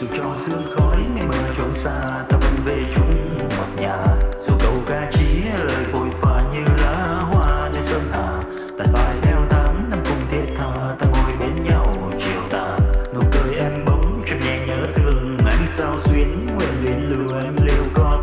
dù cho sương khói mây mờ trốn xa, ta vẫn về chung một nhà. Dù câu ca chỉ lời phôi pha như lá hoa nơi sơn hà tàn bài theo tháng năm cùng thiết tha, ta ngồi bên nhau chiều tà. Nụ cười em bóng, trong nhẹ nhớ thương anh sao xuyến nguyện luyến lưu em liều con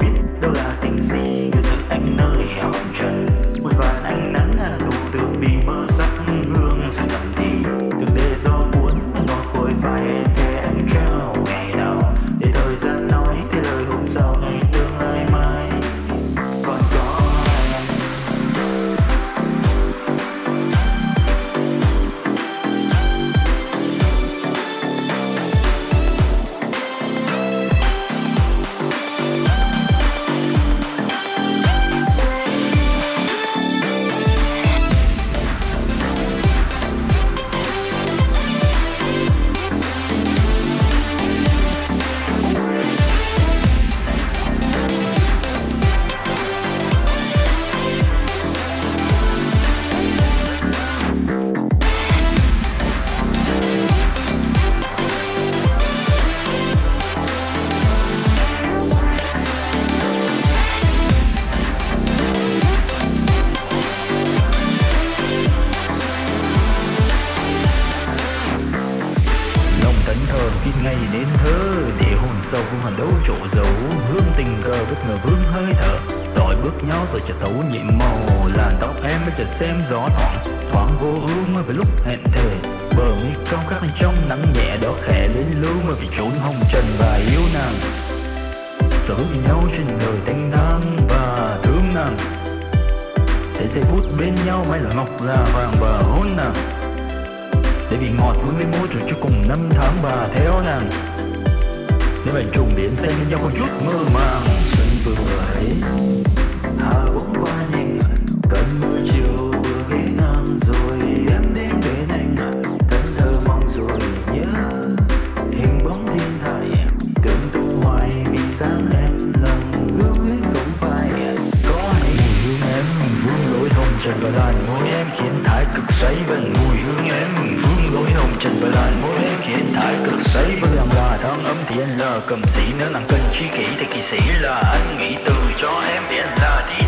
thẫn ngày nên thơ để hồn sâu vương hành đấu chỗ dấu. Hương tình cờ bất ngờ vương hơi thở. Tỏi bước nhau rồi chợt thấu nhiệm màu. Làn tóc em mới chợt xem gió thoảng thoáng vô ưu mới về lúc hẹn thề. Bờ mi cong khắc lên trong nắng nhẹ đó khẽ lên lưu mới vì trốn hồng trần và yêu nàng. Sở hữu nhau trên đời thanh thang và thương nàng. Để giây phút bên nhau mãi là ngọc là vàng và hôn nàng để vì ngọt với mấy mối rồi cho cùng năm tháng bà theo nàng. Nếu bạn trùng điện xem nhau có chút, mơ màng. Xuân vừa ấy, hà bỗng qua nhìn cơn mưa chiều vừa ghé ngang rồi, em đến bên anh. Cơn thơ mong rồi nhớ, hình bóng thiên thai. Cơn tu hoài vì sáng thì anh là cầm sĩ nếu nàng cần chi kỷ thì kỳ sĩ là anh nghĩ từ cho em để anh